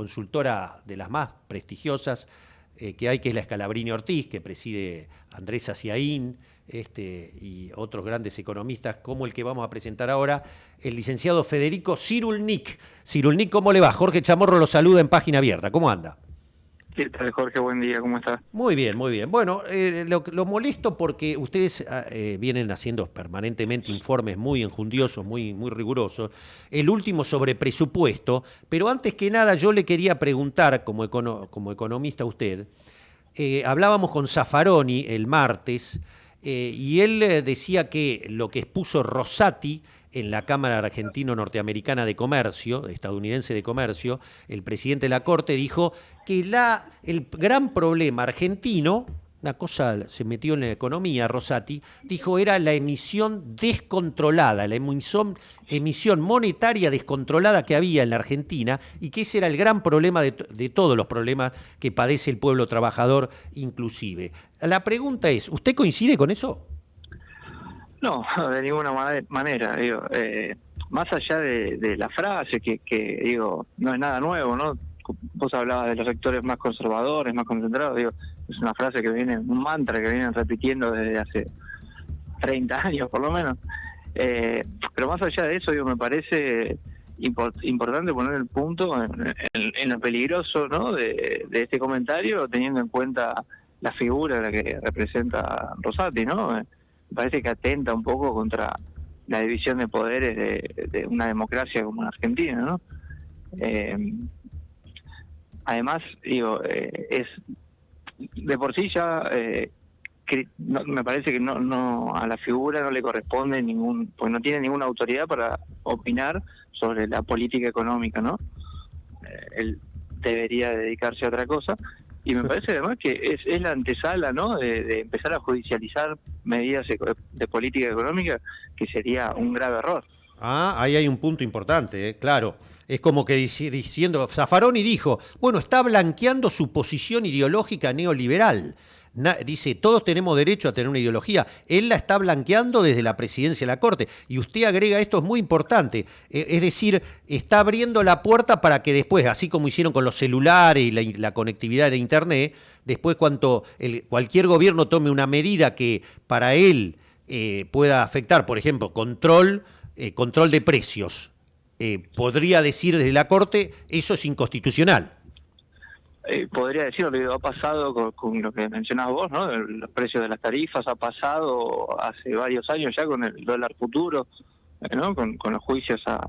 consultora de las más prestigiosas eh, que hay, que es la Escalabrini Ortiz, que preside Andrés Aciaín este, y otros grandes economistas, como el que vamos a presentar ahora, el licenciado Federico Cirulnik. Cirulnik, ¿cómo le va? Jorge Chamorro lo saluda en página abierta. ¿Cómo anda? ¿Qué tal, Jorge? Buen día, ¿cómo estás? Muy bien, muy bien. Bueno, eh, lo, molesto porque ustedes ah, eh, vienen haciendo permanentemente informes muy enjundiosos, muy, muy rigurosos. El último sobre presupuesto, pero antes que nada yo le quería preguntar, como, como economista usted, eh, hablábamos con Zaffaroni el martes, y él decía que lo que expuso Rosati en la Cámara Argentino-Norteamericana de Comercio, estadounidense de Comercio, el presidente de la Corte dijo que el gran problema argentino, una cosa se metió en la economía, Rosati, dijo era la emisión descontrolada, la emisión, monetaria descontrolada que había en la Argentina y que ese era el gran problema de todos los problemas que padece el pueblo trabajador inclusive. La pregunta es, ¿usted coincide con eso? No, de ninguna manera. Digo, eh, más allá de, la frase, que, que, digo, no es nada nuevo, ¿no? Vos hablabas de los sectores más conservadores, más concentrados, digo, es una frase que viene, un mantra que vienen repitiendo desde hace 30 años por lo menos. Eh, pero más allá de eso, digo, me parece importante poner el punto en, lo peligroso ¿no? de, de, este comentario, teniendo en cuenta la figura la que representa Rosati, ¿no? Parece que atenta un poco contra la división de poderes de, una democracia como la Argentina, ¿no? Eh, además, digo, eh, es de por sí ya eh, me parece que no, no a la figura no le corresponde ningún, pues no tiene ninguna autoridad para opinar sobre la política económica, ¿no? él debería dedicarse a otra cosa y me parece además que es, es la antesala ¿no? De, empezar a judicializar medidas de política económica, que sería un grave error. Ah, ahí hay un punto importante, ¿eh? claro. Es como que diciendo, Zaffaroni dijo, bueno, está blanqueando su posición ideológica neoliberal dice, todos tenemos derecho a tener una ideología. Él la está blanqueando desde la presidencia de la Corte. Y usted agrega, esto es muy importante, e, es decir, está abriendo la puerta para que después, así como hicieron con los celulares y la, conectividad de Internet, después cuando cualquier gobierno tome una medida que para él eh, pueda afectar, por ejemplo, control, eh, control de precios, eh, podría decir desde la Corte, eso es inconstitucional. Eh, podría decir, lo ha pasado con, lo que mencionabas vos, ¿no? Los precios de las tarifas ha pasado hace varios años ya con el dólar futuro, ¿no? Con, los juicios a,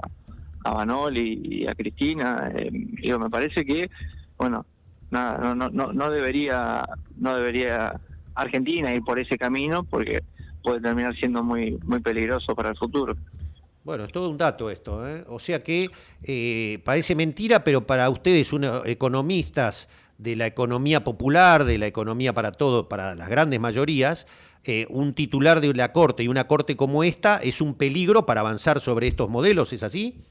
a Banoli y a Cristina. Eh, digo, me parece que, bueno, nada, no, no, no debería, no debería Argentina ir por ese camino porque puede terminar siendo muy, muy peligroso para el futuro. Bueno, es todo un dato esto. ¿eh? O sea que eh, parece mentira, pero para ustedes, unos economistas de la economía popular, de la economía para todo, para las grandes mayorías, eh, un titular de la Corte y una Corte como esta es un peligro para avanzar sobre estos modelos, ¿es así?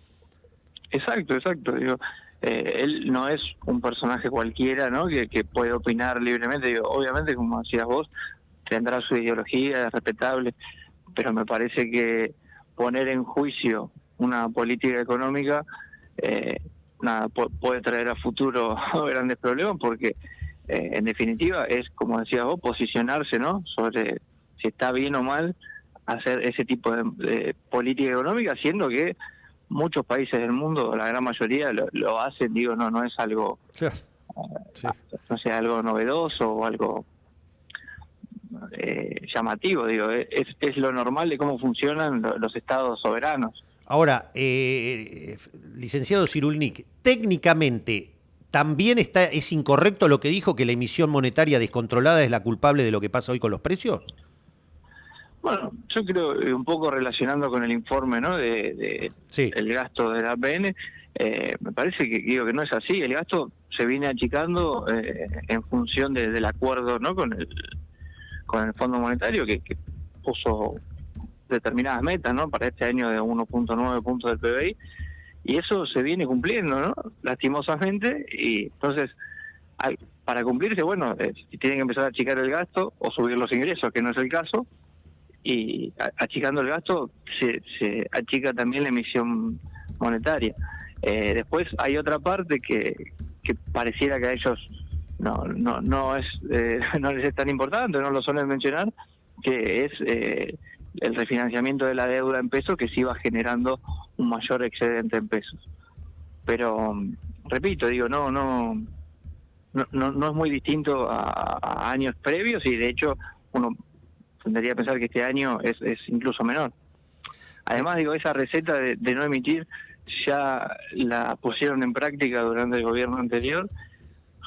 Exacto, exacto. Digo, él no es un personaje cualquiera ¿no? que, que puede opinar libremente. Obviamente, como decías vos, tendrá su ideología, es respetable, pero me parece que poner en juicio una política económica eh, nada, puede traer a futuro grandes problemas porque eh, en definitiva es, como decías vos, posicionarse ¿no? sobre si está bien o mal hacer ese tipo de, política económica, siendo que muchos países del mundo, la gran mayoría, lo, hacen, digo, no no es algo, eh, no sea algo novedoso o algo eh, llamativo, digo, eh, es, es lo normal de cómo funcionan los estados soberanos. Ahora, eh, licenciado Cirulnik, técnicamente, ¿también está, es incorrecto lo que dijo que la emisión monetaria descontrolada es la culpable de lo que pasa hoy con los precios? Bueno, yo creo, eh, un poco relacionando con el informe ¿no? de, el gasto de la APN, me parece que digo que no es así. El gasto se viene achicando en función del acuerdo ¿no? con el con el Fondo Monetario que, puso determinadas metas ¿no? para este año de 1.9 puntos del PBI y eso se viene cumpliendo, ¿no? lastimosamente, y entonces para cumplirse, bueno, eh, tienen que empezar a achicar el gasto o subir los ingresos, que no es el caso, y achicando el gasto se, se achica también la emisión monetaria. Eh, después hay otra parte que, que pareciera que a ellos no no no es eh, no les es tan importante, no lo suelen mencionar, que es eh, el refinanciamiento de la deuda en pesos que sí va generando un mayor excedente en pesos. Pero repito, digo, no no no, no, es muy distinto a, años previos y de hecho uno tendría que pensar que este año es, es incluso menor. Además, digo, esa receta de, no emitir ya la pusieron en práctica durante el gobierno anterior,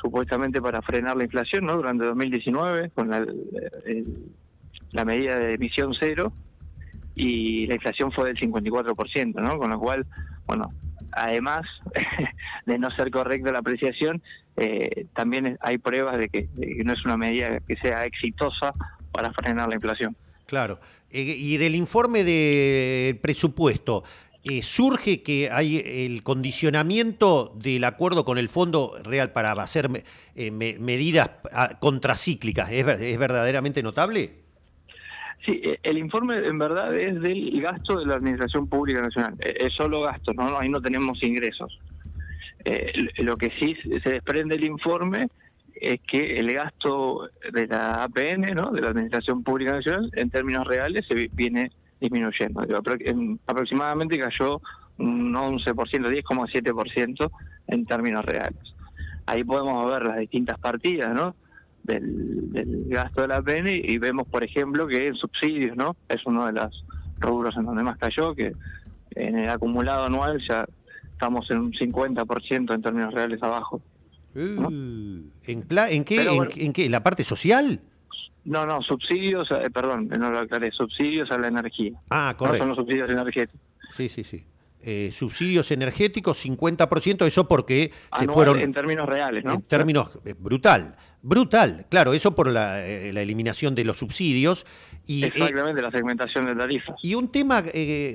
supuestamente para frenar la inflación, ¿no? Durante 2019, con la, la medida de emisión cero, y la inflación fue del 54%, ¿no? Con lo cual, bueno, además de no ser correcta la apreciación, eh, también hay pruebas de que, no es una medida que sea exitosa para frenar la inflación. Claro. Eh, y del informe del presupuesto, eh, surge que hay el condicionamiento del acuerdo con el Fondo Real para hacer medidas ah, contracíclicas. ¿Es, ¿Es verdaderamente notable? Sí, eh, el informe en verdad es del gasto de la Administración Pública Nacional. Eh, es solo gasto, ¿no? ahí no tenemos ingresos. Eh, lo que sí se desprende del informe es que el gasto de la APN, ¿no? de la Administración Pública Nacional, en términos reales se viene disminuyendo. Aproximadamente cayó un 11%, 10,7% en términos reales. Ahí podemos ver las distintas partidas, ¿no? del, gasto de la APN y vemos, por ejemplo, que en subsidios, ¿no? Es uno de los rubros en donde más cayó, que en el acumulado anual ya estamos en un 50% en términos reales abajo. Uh, ¿en, ¿En, qué, en, qué? ¿La parte social? No, no, subsidios, eh, perdón, no lo aclaré, subsidios a la energía. Ah, correcto. son los subsidios energéticos. Sí, sí, sí. Eh, subsidios energéticos, 50%, eso porque se fueron... En términos reales, ¿no? En términos, eh, brutal, brutal, claro, eso por la, eh, la eliminación de los subsidios. Y, Exactamente, la segmentación de tarifas. Y un tema,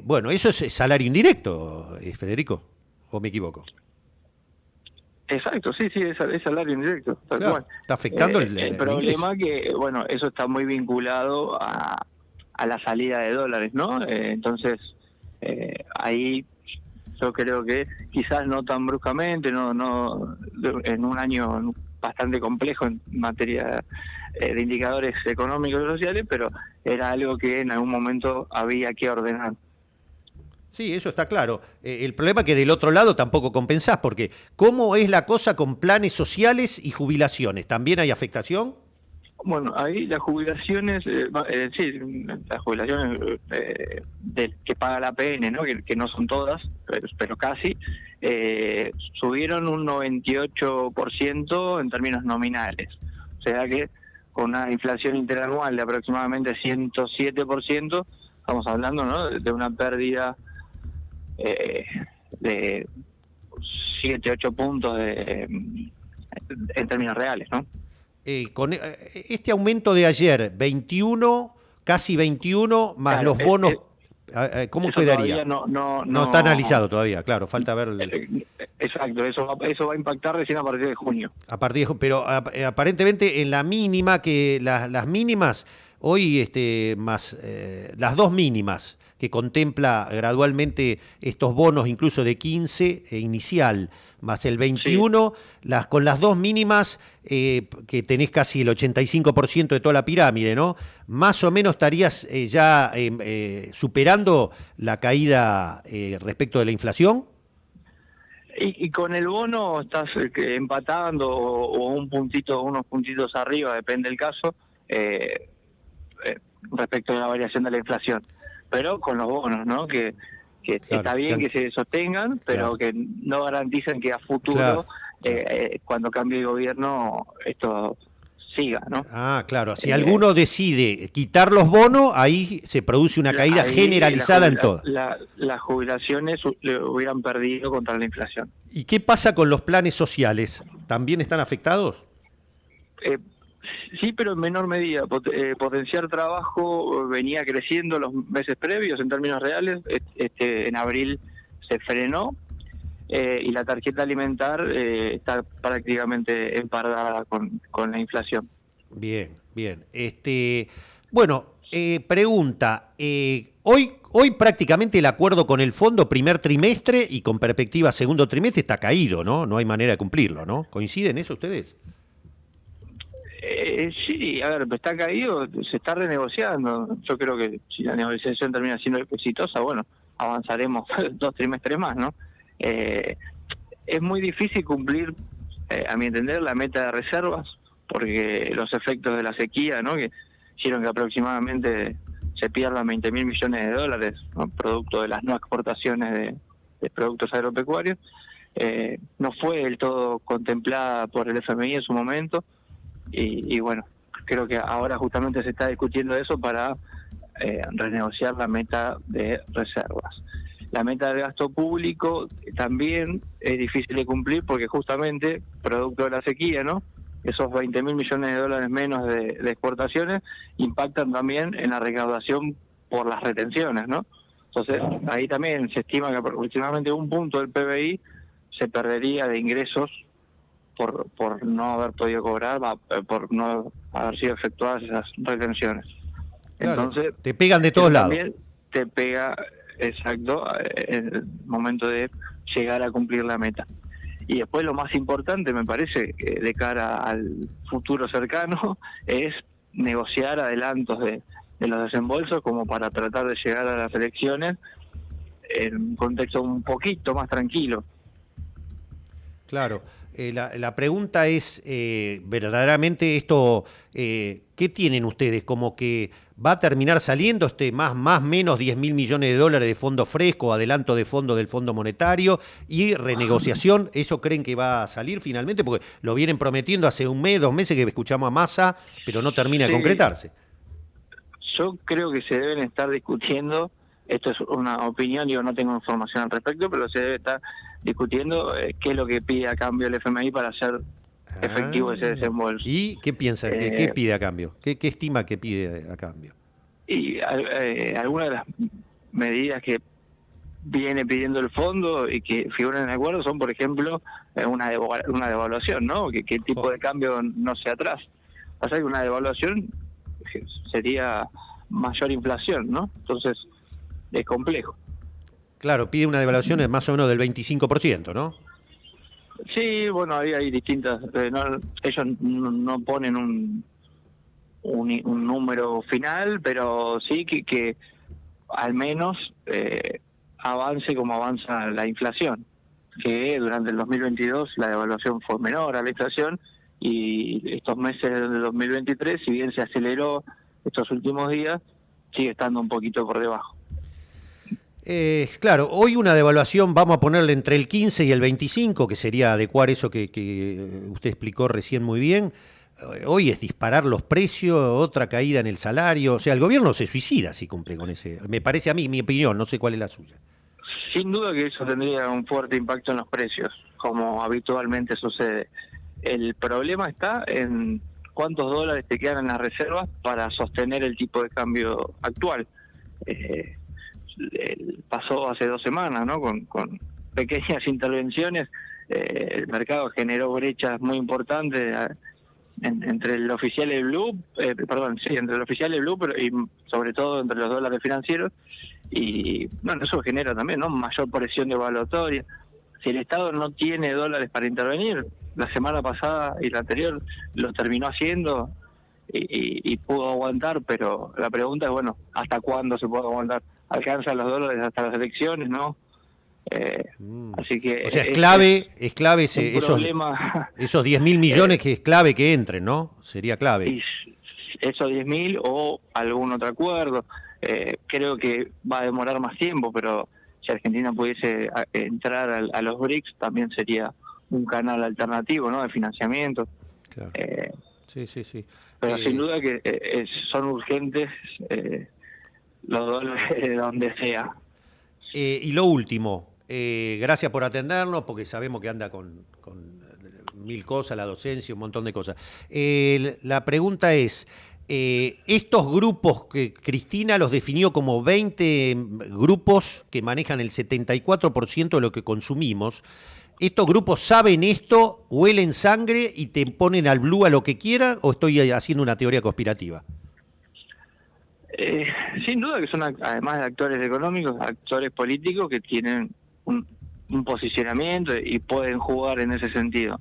bueno, eso es salario indirecto, Federico, ¿o me equivoco? Exacto, sí, sí, es, salario indirecto. Está afectando el, el, problema que, bueno, eso está muy vinculado a, a la salida de dólares, ¿no? entonces, ahí yo creo que quizás no tan bruscamente, no, no en un año bastante complejo en materia eh, de indicadores económicos y sociales, pero era algo que en algún momento había que ordenar. Sí, eso está claro. Eh, el problema es que del otro lado tampoco compensás, porque ¿cómo es la cosa con planes sociales y jubilaciones? ¿También hay afectación? Bueno, ahí las jubilaciones, eh, eh, sí, las jubilaciones eh, que paga la PN, ¿no? Que, no son todas, pero, casi, subieron un 98% en términos nominales. O sea que con una inflación interanual de aproximadamente 107%, estamos hablando ¿no? de una pérdida de 7, 8 puntos de, en términos reales, ¿no? Eh, con eh, este aumento de ayer, 21, casi 21, más los bonos, ¿cómo quedaría? No, no, no, está analizado todavía, claro, falta ver. Eh, exacto, eso va, eso va a impactar recién a partir de junio. A partir de, pero aparentemente en la mínima, que las mínimas, hoy este, más las dos mínimas que contempla gradualmente estos bonos incluso de 15 e inicial, más el 21, las, con las dos mínimas eh, que tenés casi el 85% de toda la pirámide, ¿no? Más o menos estarías eh, ya em, eh, superando la caída respecto de la inflación. Y, con el bono estás empatando o, un puntito, unos puntitos arriba, depende del caso, respecto a la variación de la inflación pero con los bonos, ¿no? Que, está bien que se sostengan, pero que no garantizan que a futuro, eh, eh, cuando cambie el gobierno, esto siga, ¿no? Ah, claro. Si alguno decide quitar los bonos, ahí se produce una caída generalizada en todo. las jubilaciones le hubieran perdido contra la inflación. ¿Y qué pasa con los planes sociales? ¿También están afectados? Eh, Sí, pero en menor medida. Eh, potenciar trabajo venía creciendo los meses previos en términos reales. Este, en abril se frenó eh, y la tarjeta alimentar eh, está prácticamente empardada con, con la inflación. Bien, bien. Este, bueno, Eh, pregunta, eh, hoy, hoy prácticamente el acuerdo con el fondo primer trimestre y con perspectiva segundo trimestre está caído, ¿no? No hay manera de cumplirlo, ¿no? ¿Coinciden eso ustedes? Eh, sí, a ver, está caído, se está renegociando. Yo creo que si la negociación termina siendo exitosa, bueno, avanzaremos dos trimestres más, ¿no? Eh, es muy difícil cumplir, eh, a mi entender, la meta de reservas, porque los efectos de la sequía, ¿no? Que hicieron que aproximadamente se pierdan 20 mil millones de dólares, producto de las no exportaciones de, productos agropecuarios. Eh, no fue del todo contemplada por el FMI en su momento y, bueno, creo que ahora justamente se está discutiendo eso para eh, renegociar la meta de reservas. La meta del gasto público también es difícil de cumplir porque justamente, producto de la sequía, ¿no? Esos 20 mil millones de dólares menos de, exportaciones impactan también en la recaudación por las retenciones, ¿no? Entonces, ahí también se estima que aproximadamente un punto del PBI se perdería de ingresos por, por no haber podido cobrar, eh, por no haber sido efectuadas esas retenciones. Entonces, te pegan de todos lados. También te pega, exacto, eh, en el momento de llegar a cumplir la meta. Y después lo más importante, me parece, de cara al futuro cercano, es negociar adelantos de, de los desembolsos como para tratar de llegar a las elecciones en un contexto un poquito más tranquilo. Claro. Eh, la, pregunta es, eh, verdaderamente esto, eh, ¿qué tienen ustedes? Como que va a terminar saliendo este más, más menos 10 mil millones de dólares de fondo fresco, adelanto de fondo del Fondo Monetario y renegociación, ¿eso creen que va a salir finalmente? Porque lo vienen prometiendo hace un mes, dos meses que escuchamos a Massa, pero no termina de concretarse. Yo creo que se deben estar discutiendo, esto es una opinión, yo no tengo información al respecto, pero se debe estar discutiendo eh, qué es lo que pide a cambio el FMI para hacer efectivo ese ah. desembolso. ¿Y qué piensa? ¿Qué, eh, pide a cambio? ¿Qué, estima que pide a cambio? Y eh, algunas de las medidas que viene pidiendo el fondo y que figuran en el acuerdo son, por ejemplo, una, una devaluación, ¿no? Que, el tipo de cambio no sea atrás. Pasa que una devaluación sería mayor inflación, ¿no? Entonces, es complejo. Claro, pide una devaluación de más o menos del 25%, ¿no? Sí, bueno, ahí hay distintas. Eh, ellos no, ponen un, un, número final, pero sí que, que al menos eh, avance como avanza la inflación. Que durante el 2022 la devaluación fue menor a la inflación y estos meses del 2023, si bien se aceleró estos últimos días, sigue estando un poquito por debajo. Eh, claro, hoy una devaluación vamos a ponerle entre el 15 y el 25, que sería adecuar eso que, eh, usted explicó recién muy bien. Eh, hoy es disparar los precios, otra caída en el salario. O sea, el gobierno se suicida si cumple con ese. Me parece a mí, mi opinión, no sé cuál es la suya. Sin duda que eso tendría un fuerte impacto en los precios, como habitualmente sucede. El problema está en cuántos dólares te quedan en las reservas para sostener el tipo de cambio actual. Eh, pasó hace dos semanas, ¿no? Con, pequeñas intervenciones, eh, el mercado generó brechas muy importantes ah, entre el oficial y blue, eh, perdón, sí, entre el oficial y blue, pero y sobre todo entre los dólares financieros, y bueno, eso genera también, ¿no? Mayor presión de evaluatoria. Si el Estado no tiene dólares para intervenir, la semana pasada y la anterior lo terminó haciendo y, y pudo aguantar, pero la pregunta es, bueno, ¿hasta cuándo se puede aguantar? Alcanza los dólares hasta las elecciones, ¿no? Eh, mm. Así que o sea, es, clave, es, clave ese, esos, esos 10 mil millones que es clave que entren, ¿no? Sería clave. esos 10 mil o algún otro acuerdo. Eh, creo que va a demorar más tiempo, pero si Argentina pudiese entrar a, los BRICS también sería un canal alternativo, ¿no? De financiamiento. Eh, sí, sí, sí. Pero sin duda que son urgentes los dólares de donde sea. Eh, y lo último, eh, gracias por atendernos, porque sabemos que anda con, mil cosas, la docencia, un montón de cosas. Eh, la pregunta es, estos grupos que Cristina los definió como 20 grupos que manejan el 74% de lo que consumimos, ¿estos grupos saben esto, huelen sangre y te ponen al blue a lo que quieran o estoy haciendo una teoría conspirativa? Eh, sin duda que son, además de actores económicos, actores políticos que tienen un, posicionamiento y pueden jugar en ese sentido.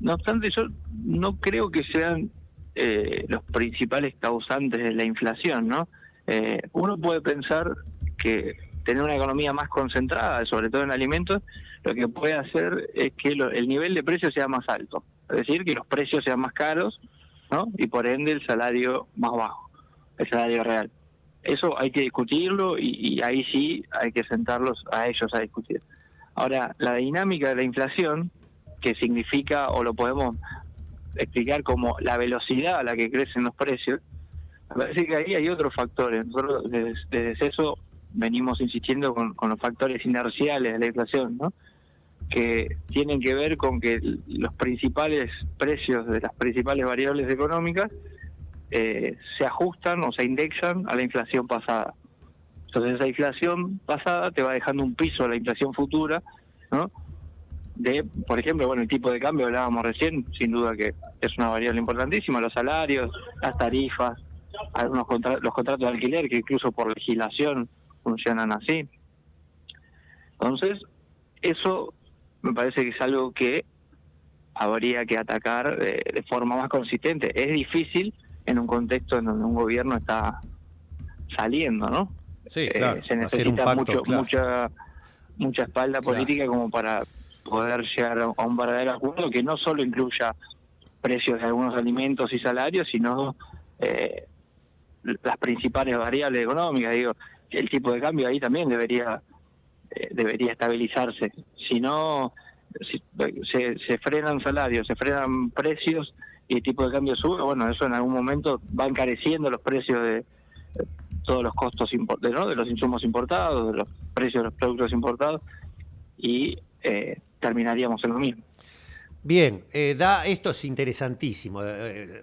No obstante, yo no creo que sean eh, los principales causantes de la inflación, ¿no? Eh, uno puede pensar que tener una economía más concentrada, sobre todo en alimentos, lo que puede hacer es que el nivel de precios sea más alto, es decir, que los precios sean más caros, ¿no? Y por ende el salario más bajo el salario real. Eso hay que discutirlo y, ahí sí hay que sentarlos a ellos a discutir. Ahora, la dinámica de la inflación, que significa o lo podemos explicar como la velocidad a la que crecen los precios, me parece que ahí hay otros factores. Nosotros desde, eso venimos insistiendo con, con, los factores inerciales de la inflación, ¿no? que tienen que ver con que los principales precios de las principales variables económicas eh, se ajustan o se indexan a la inflación pasada. Entonces esa inflación pasada te va dejando un piso a la inflación futura, ¿no? De, por ejemplo, bueno, el tipo de cambio hablábamos recién, sin duda que es una variable importantísima, los salarios, las tarifas, algunos los contratos de alquiler que incluso por legislación funcionan así. Entonces, eso me parece que es algo que habría que atacar eh, de forma más consistente. Es difícil, en un contexto en donde un gobierno está saliendo, ¿no? Sí, eh, claro. se necesita mucho, mucha mucha espalda política como para poder llegar a un verdadero acuerdo que no solo incluya precios de algunos alimentos y salarios, sino eh, las principales variables económicas. Digo, el tipo de cambio ahí también debería eh, debería estabilizarse. Si no, se, se frenan salarios, se frenan precios y el tipo de cambio sube, bueno, eso en algún momento va encareciendo los precios de todos los costos de, ¿no? de los insumos importados, de los precios de los productos importados, y eh, terminaríamos en lo mismo. Bien, eh, da, esto es interesantísimo. Eh,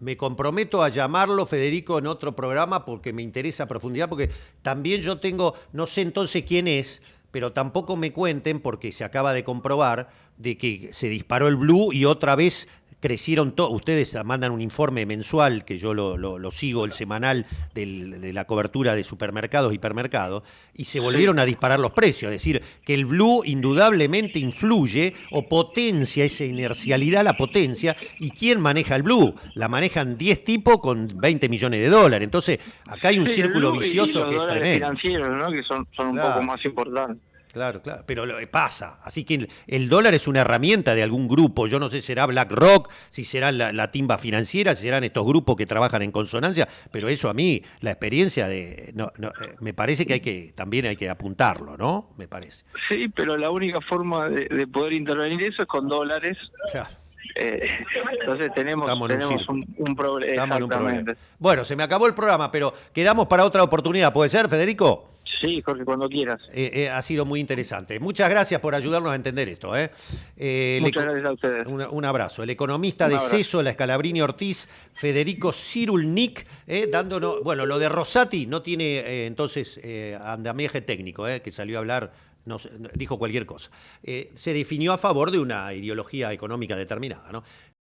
me comprometo a llamarlo, Federico, en otro programa porque me interesa profundidad, porque también yo tengo, no sé entonces quién es, pero tampoco me cuenten, porque se acaba de comprobar, de que se disparó el blue y otra vez crecieron todos, ustedes mandan un informe mensual, que yo lo, sigo, el semanal de la cobertura de supermercados, hipermercados, y se volvieron a disparar los precios. Es decir, que el blue indudablemente influye o potencia esa inercialidad, la potencia. ¿Y quién maneja el blue? La manejan 10 tipos con 20 millones de dólares. Entonces, acá hay un círculo vicioso que es tremendo. financieros, ¿no? que son, un poco más importantes. Claro, claro, pero lo, pasa. Así que el, dólar es una herramienta de algún grupo. Yo no sé si será BlackRock, si será la, timba financiera, si serán estos grupos que trabajan en consonancia, pero eso a mí, la experiencia de... No, no, eh, me parece que hay que también hay que apuntarlo, ¿no? Me parece. Sí, pero la única forma de, poder intervenir eso es con dólares. Eh, entonces tenemos, tenemos un, problema. Bueno, se me acabó el programa, pero quedamos para otra oportunidad. ¿Puede ser, Federico? Sí, Jorge, cuando quieras. Eh, eh, ha sido muy interesante. Muchas gracias por ayudarnos a entender esto. ¿eh? Muchas gracias a ustedes. Un, abrazo. El economista de CESO, la Escalabrini Ortiz, Federico Cirulnik, dándonos. Bueno, lo de Rosati no tiene entonces andamiaje técnico, que salió a hablar. No, dijo cualquier cosa. se definió a favor de una ideología económica determinada. ¿no?